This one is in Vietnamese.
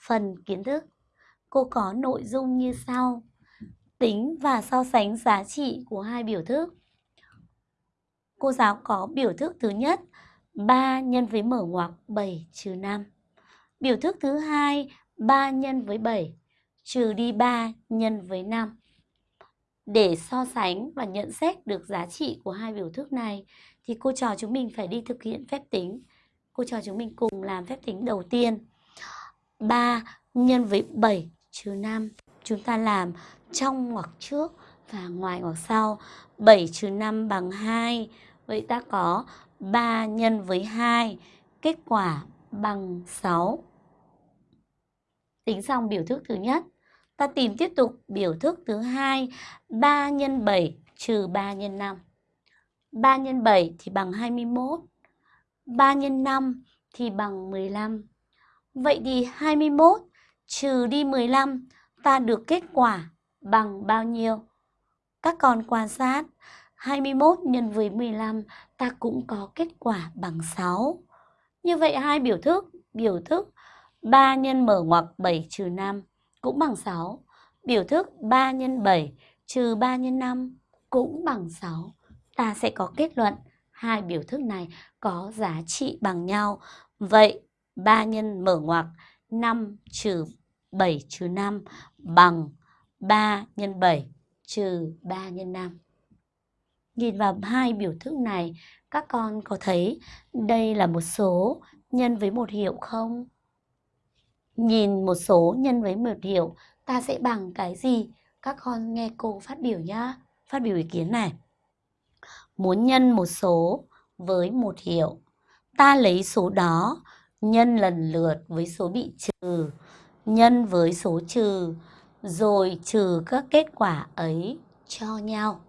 phần kiến thức. Cô có nội dung như sau. Tính và so sánh giá trị của hai biểu thức. Cô giáo có biểu thức thứ nhất 3 nhân với mở ngoặc 7 trừ 5. Biểu thức thứ hai 3 nhân với 7 trừ đi 3 nhân với 5. Để so sánh và nhận xét được giá trị của hai biểu thức này, thì cô trò chúng mình phải đi thực hiện phép tính. Cô trò chúng mình cùng làm phép tính đầu tiên. 3 nhân với 7 trừ 5. Chúng ta làm trong ngoặc trước và ngoài ngoặc sau. 7 trừ 5 bằng 2. Vậy ta có 3 nhân với 2. Kết quả bằng 6. Tính xong biểu thức thứ nhất. Ta tìm tiếp tục biểu thức thứ hai 3 nhân 7 trừ 3 nhân 5. 3 x 7 thì bằng 21. 3 x 5 thì bằng 15. Vậy thì 21 trừ đi 15 ta được kết quả bằng bao nhiêu? Các con quan sát 21 nhân với 15 ta cũng có kết quả bằng 6. Như vậy hai biểu thức, biểu thức 3 nhân mở ngoặc 7 trừ 5 cũng bằng 6. Biểu thức 3 nhân 7 trừ 3 nhân 5 cũng bằng 6. Ta sẽ có kết luận hai biểu thức này có giá trị bằng nhau. Vậy 3 nhân mở ngoặc 5 trừ 7 trừ 5 bằng 3 nhân 7 trừ 3 nhân 5. Nhìn vào hai biểu thức này, các con có thấy đây là một số nhân với một hiệu không? Nhìn một số nhân với một hiệu, ta sẽ bằng cái gì? Các con nghe cô phát biểu nhá. Phát biểu ý kiến này. Muốn nhân một số với một hiệu, ta lấy số đó nhân lần lượt với số bị trừ, nhân với số trừ, rồi trừ các kết quả ấy cho nhau.